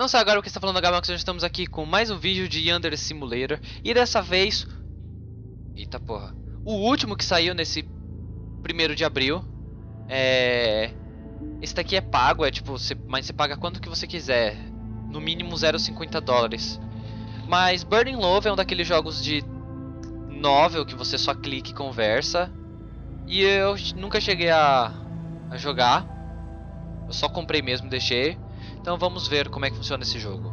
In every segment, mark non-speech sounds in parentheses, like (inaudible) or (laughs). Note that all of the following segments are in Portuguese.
Não sei agora o que está falando Gabax, nós estamos aqui com mais um vídeo de Yandere Simulator. E dessa vez... Eita porra. O último que saiu nesse primeiro de abril. É... Esse daqui é pago, é tipo, você... mas você paga quanto que você quiser. No mínimo 0,50 dólares. Mas Burning Love é um daqueles jogos de novel que você só clica e conversa. E eu nunca cheguei a, a jogar. Eu só comprei mesmo, deixei. Então vamos ver como é que funciona esse jogo.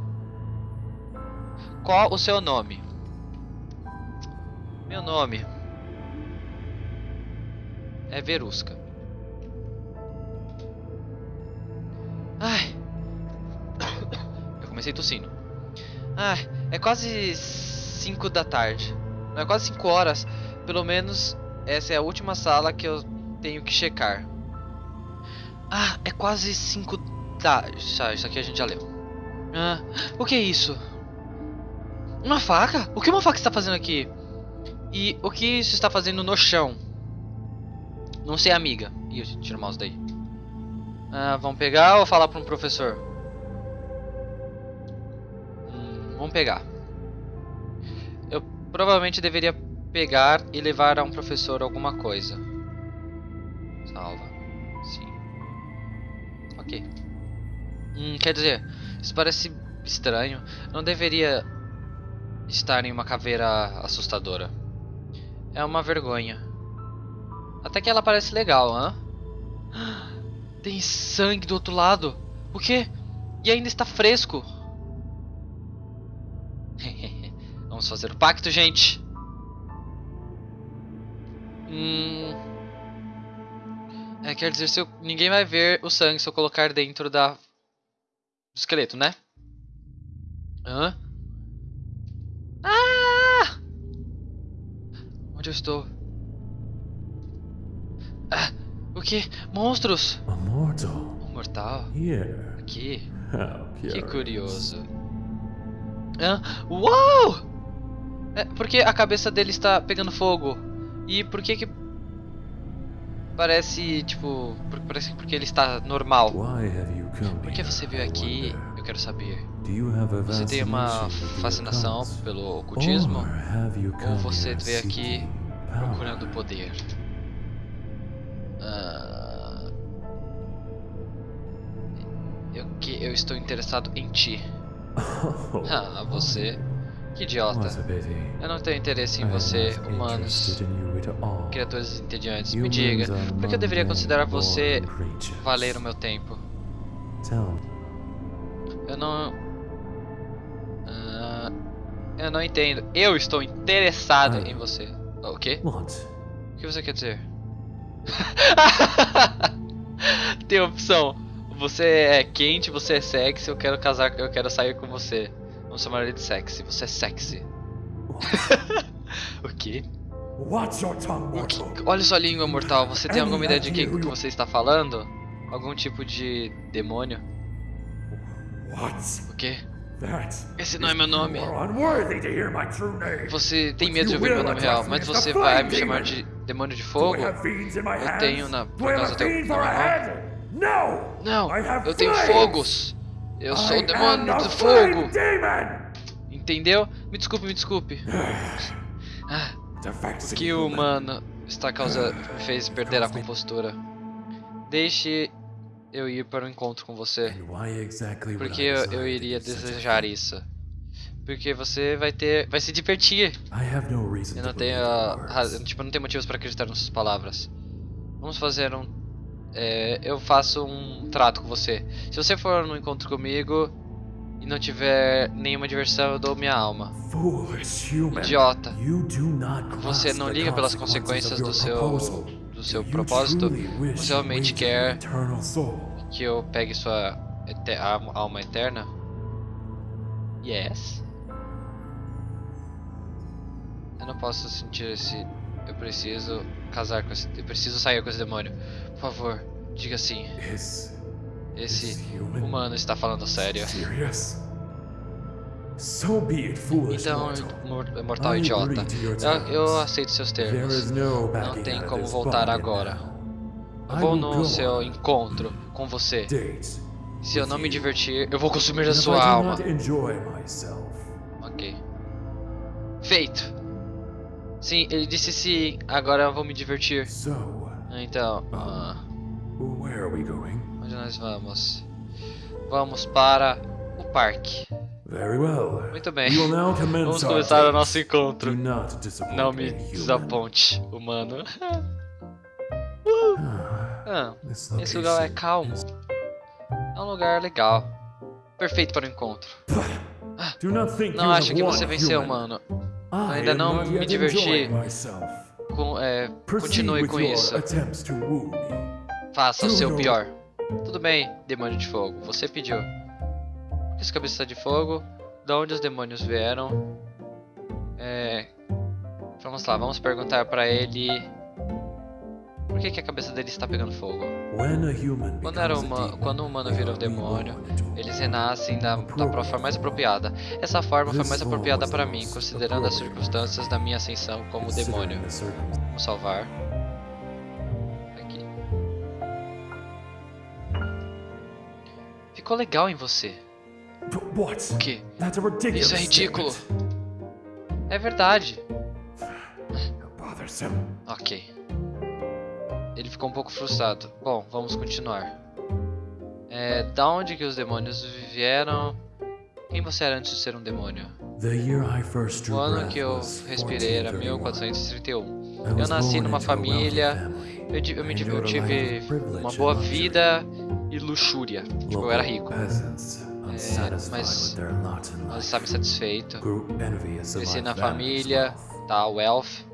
Qual o seu nome? Meu nome é Verusca. Ai. Eu comecei tossindo. Ai, é quase 5 da tarde. Não é quase 5 horas. Pelo menos essa é a última sala que eu tenho que checar. Ah, é quase 5 Tá, isso aqui a gente já leu. Ah, o que é isso? Uma faca? O que uma faca está fazendo aqui? E o que isso está fazendo no chão? Não sei, amiga. Ih, tira o mouse daí. Ah, vamos pegar ou falar para um professor? Hum, vamos pegar. Eu provavelmente deveria pegar e levar a um professor alguma coisa. Salva. Sim. Ok. Hum, quer dizer, isso parece estranho. Não deveria estar em uma caveira assustadora. É uma vergonha. Até que ela parece legal, hã? (gasps) Tem sangue do outro lado. O quê? E ainda está fresco. (laughs) Vamos fazer o pacto, gente. Hum... É, quer dizer, eu... ninguém vai ver o sangue se eu colocar dentro da do esqueleto, né? Hã? Ah! Onde eu estou? Ah, o que? Monstros! A mortal. Um mortal? Here. Aqui? (laughs) Que curioso. Hã? Uau! É, por que a cabeça dele está pegando fogo? E por que que... Parece, tipo... Parece porque ele está normal. Por que você veio aqui? Eu quero saber. Você tem uma fascinação pelo ocultismo? Ou você veio aqui procurando poder? Ah, eu que eu estou interessado em ti. (laughs) Oh, Ah, você. Que idiota. Eu não tenho interesse em você, humanos, criaturas entediantes. Me diga, por que eu deveria considerar você valer o meu tempo? Eu não. Ah, eu não entendo. Eu estou interessado Ah. em você. O quê? O que você quer dizer? (laughs) Tem opção. Você é quente, você é sexy, eu quero casar, eu quero sair com você. Vamos chamar ele de sexy. Você é sexy. o quê? O que? Olha sua língua mortal. Você tem alguma ideia de que, idea que você está falando? Algum tipo de demônio? What? O quê? Esse não é meu nome. Você tem medo de ouvir meu nome real, mas as você vai me chamar de demônio de fogo? Eu tenho na- por causa do-? No! Não, have eu tenho fogos. Eu sou o demônio do fogo. Entendeu? Me desculpe, me desculpe. (sighs) Ah, que o humano está causando (sighs) me fez perder a compostura. Deixe eu ir para o encontro com você. Porque eu, eu iria desejar isso. Porque você vai ter, vai se divertir. Eu não tenho, tipo, não tenho motivos para acreditar nas suas palavras. Vamos fazer um, é, eu faço um trato com você. Se você for no encontro comigo e não tiver nenhuma diversão, eu dou minha alma. Idiota. Você não liga pelas consequências do seu, do seu propósito. Você realmente quer que eu pegue sua ete- alma alma eterna? Yes. Eu não posso sentir esse. Eu preciso casar com esse. Eu preciso sair com esse demônio. Por favor, diga sim. Is Esse human humano está falando sério. serious? So be it, foolish Então, mortal. idiota. Eu, eu aceito seus termos. Não tem como voltar agora. Eu vou no seu on. encontro com você. Se eu não me divertir, eu vou consumir a sua alma. Ok. Feito. Sim, ele disse sim. Agora eu vou me divertir. Então, ah, we going? onde nós vamos? Vamos para o parque. Muito bem. Vamos começar o nosso encontro. Não me desaponte, humano. (laughs) Ah, This esse lugar é calmo. É um lugar legal. Perfeito para o encontro. Não acho que você venceu, human. Mano. I ainda não me diverti. Com- é, continue com isso. Faça o seu pior. Tudo bem, demônio de fogo. Você pediu. Por que esse cabeça de fogo? De onde os demônios vieram? É... Vamos lá, vamos perguntar pra ele... Por que, que a cabeça dele está pegando fogo? Quando, era demon, quando um humano vira um demônio, eles renascem da, da forma mais apropriada. Essa forma foi mais apropriada para mim, considerando as circunstâncias da minha ascensão como demônio. Vamos salvar. Aqui. Ficou legal em você. O ridiculous Isso é ridículo. É verdade. (sighs) Ok. Ele ficou um pouco frustrado. Bom, vamos continuar. É, da onde que os demônios vieram? Quem você era antes de ser um demônio? O ano que eu respirei era 1431. 1431. I Eu nasci numa família. Eu, eu me eu tive uma boa vida e luxúria. Tipo, eu era rico. Unsatisfied mas- life, estava of Cresci na família, wealth. tá? Wealth.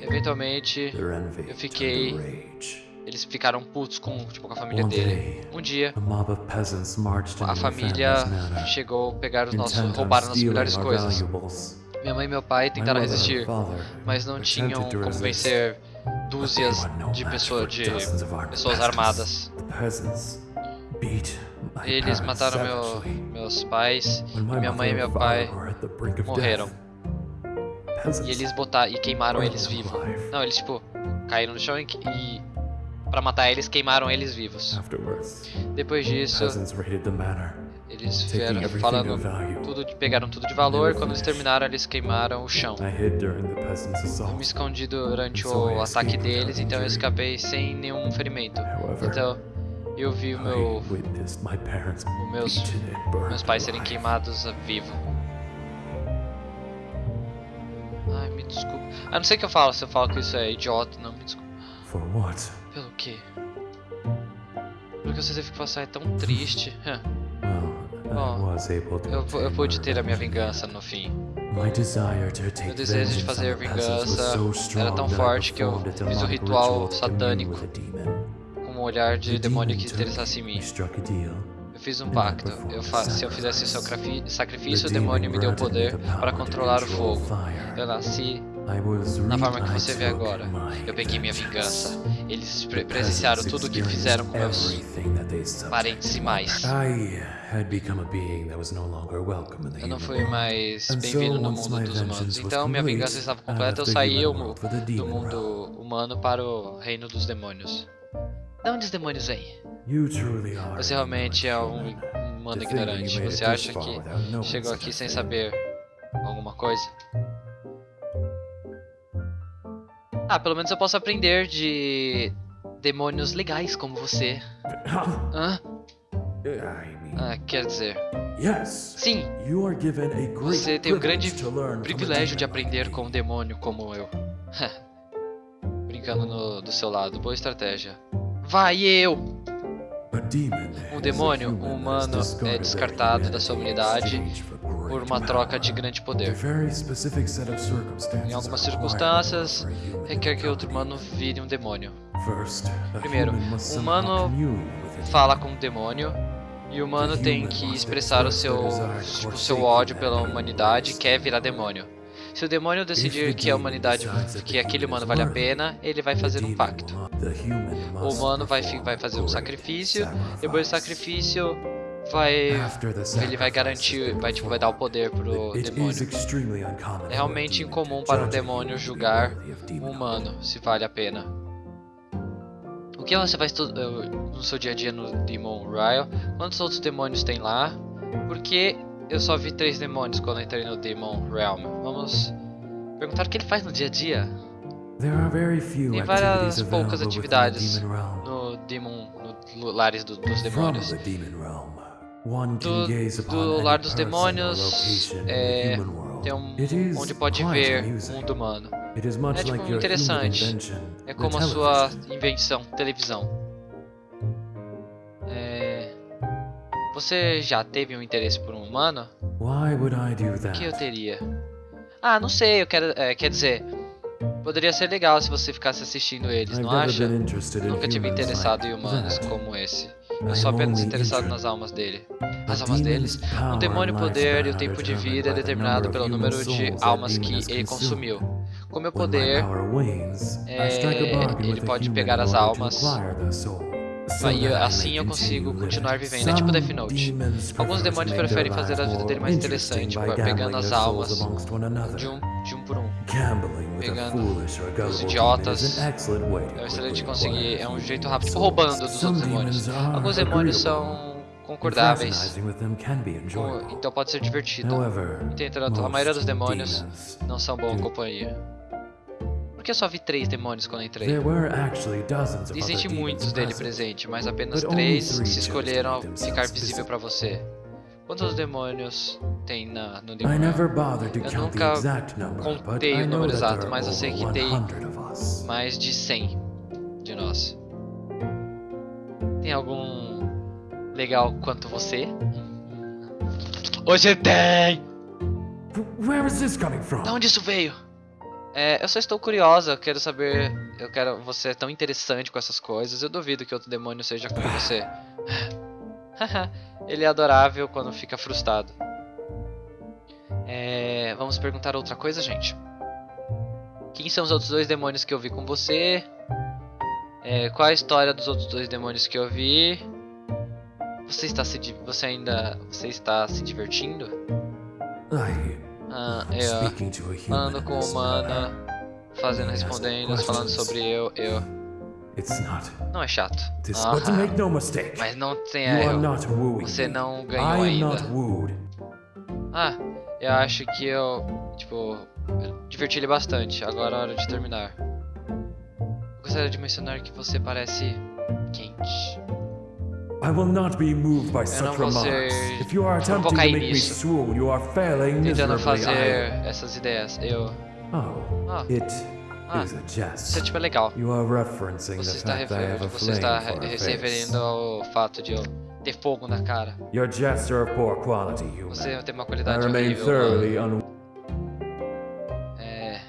Eventualmente, eu fiquei- eles ficaram putos com, tipo, com a família dele. Um dia, a família chegou pegar os nossos, roubaram nossas stealing melhores coisas. Minha mãe e meu pai tentaram resistir, mas não tinham como vencer dúzias de pessoas, de pessoas armadas. Eles mataram meu, meus pais, minha mãe e meu pai morreram. E eles botaram e queimaram eles vivos. Não, eles tipo caíram no chão e, e para matar eles queimaram eles vivos. Depois disso, eles everything falando tudo, de- pegaram tudo de valor. Quando eles terminaram, eles queimaram o chão. Eu me escondi durante o ataque deles, então eu escapei sem nenhum ferimento. Então eu vi o meu, meus- meus pais serem queimados vivo. Desculpa. Ah, não sei o que eu falo, se eu falo que isso é idiota, não, me desculpa. For what? Pelo quê? Porque você teve que passar é tão triste. (laughs) Bom, Eu, eu pude ter a minha vingança no fim. Meu desejo de fazer vingança era tão forte que eu a fiz o demonic ritual satânico. a. Com um olhar de demônio que interessasse em mim. Fiz um pacto. Eu fa se eu fizesse sacrafi- sacrifício, o demônio me deu poder para controlar o fogo. Eu nasci na forma que você vê agora. Eu peguei minha vingança. Eles pre presenciaram tudo o que fizeram com meus parentes e mais. Eu não fui mais bem-vindo no mundo dos humanos. Então minha vingança estava completa, eu saí do mundo humano para o reino dos demônios. De onde os demônios are Você realmente é um human. um humano ignorante. Você acha que chegou aqui sem saber alguma coisa? Ah, pelo menos eu posso aprender de demônios legais como você. (coughs) Hã? Ah, quer dizer, sim, você tem o grande privilégio de aprender com um demônio como eu. (laughs) Brincando no- do seu lado, boa estratégia. Vai eu! Um demônio, um humano, é descartado da sua great por uma troca de grande poder. Em algumas circunstâncias, requer que outro humano vire um demônio. Primeiro, o humano Fala com o demônio e o humano tem que expressar o seu, tipo, o seu ódio pela humanidade e quer virar demônio. Se o demônio decidir que a humanidade, que aquele humano vale a pena, ele vai fazer um pacto. O humano vai, vai fazer um sacrifício, depois do sacrifício vai ele vai garantir, vai tipo vai dar o poder pro demônio. É realmente incomum para um demônio julgar um humano se vale a pena. O que você to- eh, no seu dia a dia no Demon Ryle? Quantos outros demônios tem lá? Porque eu só vi três demônios quando entrei no Demon Realm. Vamos perguntar o que ele faz no dia a dia Tem várias poucas atividades no Demon, no lares do- dos demônios. Do, do lar dos demônios é, tem um onde pode ver o mundo humano. É, tipo, interessante. É como a sua invenção, televisão. Você já teve um interesse por um humano? Why would I do O that? que eu teria? Ah, não sei, eu quero. é, quer dizer, poderia ser legal se você ficasse assistindo eles, não acha? Nunca tive interessado em humanos como esse. Eu sou apenas interessado nas almas dele. As almas deles. Um demônio poder e o tempo de vida é determinado pelo número de almas que ele consumiu. Com meu When my poder, é, ele pode pegar as almas Aí, assim eu consigo continuar vivendo. É tipo Death Note. Alguns demônios preferem fazer a vida dele mais interessante, pegando as almas de um, de um por um. Pegando gullible idiotas. É um excelente conseguir, é um jeito rápido, tipo roubando dos outros demônios. Alguns demônios são concordáveis, então pode ser divertido. Entretanto, a maioria dos demônios não são boa companhia. Por que eu só vi três demônios quando entrei? Existem muitos dele present. presente, mas apenas três se escolheram ficar visível pra você. Quantos demônios tem na, no to Eu nunca contei o número exato, mas eu sei que tem 100 of us. mais de 100 de nós. Tem algum legal quanto você? Hoje tem! Where is this coming from? Da onde isso veio? É, eu só estou curiosa, eu quero saber. Eu quero. Você é tão interessante com essas coisas. Eu duvido que outro demônio seja como você. (laughs) Ele é adorável quando fica frustrado. É, vamos perguntar outra coisa, gente. Quem são os outros dois demônios que eu vi com você? É, qual a história dos outros dois demônios que eu vi? Você está se você ainda você está se divertindo? I Ah, am eu falando com humana, fazendo, respondendo, falando sobre eu, eu. Não é chato. Mistake. Mas não tem are erro. Você não ganhou ainda. Ah, eu acho que eu, tipo, eu diverti ele bastante. Agora é hora de terminar. Gostaria de mencionar que você parece quente. I will not be moved by não such remarks. If you are attempting to make me swoon, you are failing miserably. fazer I... essas ideias. Eu. Oh, Ah, it Ah, is a jest. isso é tipo é legal. You are referencing Você the fact that I have a você está se referindo ao fato de eu ter fogo na cara. Your jests are of poor quality, human. Você tem uma I qualidade remain horrível. mano. thoroughly un... É.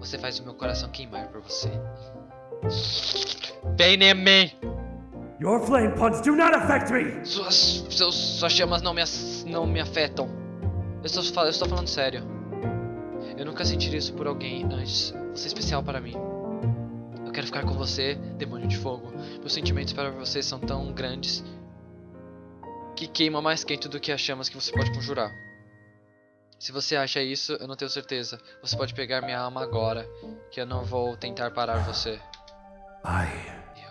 Você faz o meu coração queimar por você. Vem em mim! Your flame punts do not affect me! Suas, seus, suas chamas não me, não me afetam. Eu estou, eu estou falando sério. Eu nunca senti isso por alguém antes. Você é especial para mim. Eu quero ficar com você, demônio de fogo. Meus sentimentos para você são tão grandes que queima mais quente do que as chamas que você pode conjurar. Se você acha isso, eu não tenho certeza. Você pode pegar minha alma agora, que eu não vou tentar parar você. I... Eu.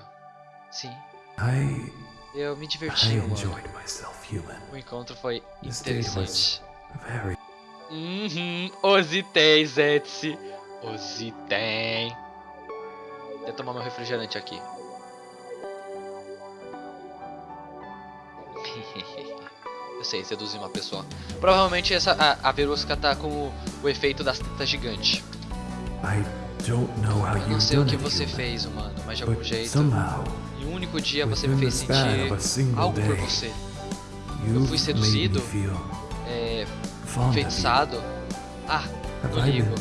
Sim, I... eu me I diverti, mano. enjoyed myself, human. O encontro foi interessante. Very... Uhum, ositei, Zetsi. Ositei. Vou tomar meu refrigerante aqui. (laughs) Eu sei, seduzir uma pessoa. Provavelmente essa, a, a Verusca tá com o, o efeito das tetas gigante. I Eu não sei o que você fez, humano, mas de algum jeito, em um único dia você me fez sentir algo por você. you've fui seduzido. É, enfeitiçado. Ah, eu I ligo.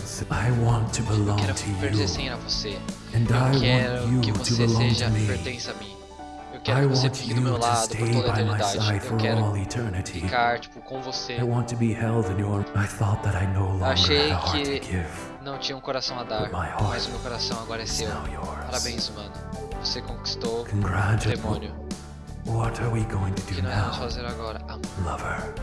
Eu quero pertencer a você. Eu quero que você seja pertença a mim. Quero que você want fique do you meu to lado stay por toda a by my eternidade. side Eu for quero all eternity. ficar tipo com você. I want to be held in your. I thought that I no longer Achei had a heart que-. Não tinha um coração a dar, mas o meu coração agora é seu. Parabéns, mano. Você conquistou o demônio. What are we going to O que do nós vamos now, fazer agora? Amor. lover?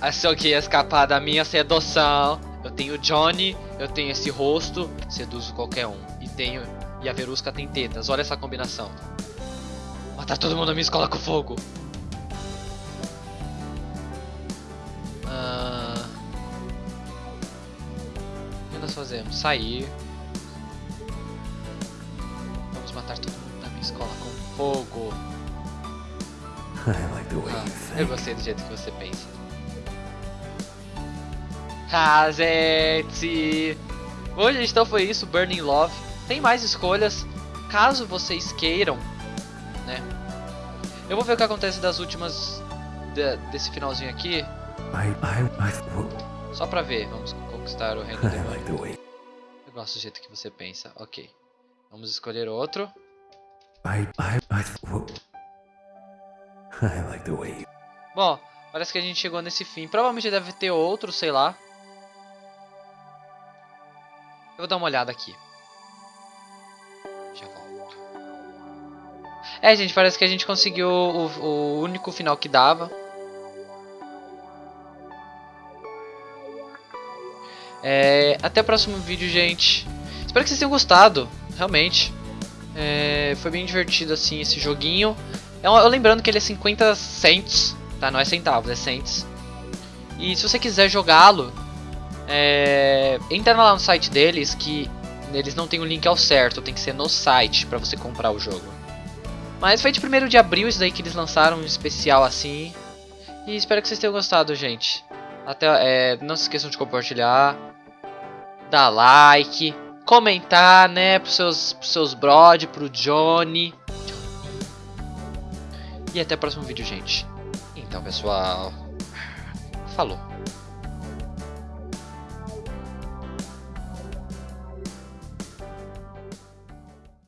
Achou que ia escapar da minha sedução? Eu tenho Johnny, eu tenho esse rosto, seduzo qualquer um. E tenho. E a Verusca tem tetas. Olha essa combinação. Matar todo mundo na minha escola com fogo. Ah, O que nós fazemos? Sair. Vamos matar todo mundo na minha escola com fogo. (laughs) Ah, eu gostei do jeito que você pensa. Bom, gente, então foi isso, Burning Love. Tem mais escolhas, caso vocês queiram, né? Eu vou ver o que acontece das últimas... de- desse finalzinho aqui, só pra ver. Vamos conquistar o reino (laughs) do demônio. Eu gosto do jeito que você pensa. Ok. Vamos escolher outro. (laughs) Bom, parece que a gente chegou nesse fim. Provavelmente deve ter outro, sei lá. Eu vou dar uma olhada aqui. É, gente, parece que a gente conseguiu o, o único final que dava. É, até o próximo vídeo, gente. Espero que vocês tenham gostado, realmente. É, foi bem divertido assim esse joguinho. É um- eu lembrando que ele é 50 cents, tá? Não é centavos, é cents. E se você quiser jogá-lo, é, entra lá no site deles que eles não tem o link ao certo, tem que ser no site pra você comprar o jogo. Mas foi de 1 de abril isso daí que eles lançaram um especial assim. E espero que vocês tenham gostado, gente. Até, é, não se esqueçam de compartilhar, dar like, comentar, né, pros seus, pros seus brod, pro Johnny. E até o próximo vídeo, gente. Então, pessoal. Falou.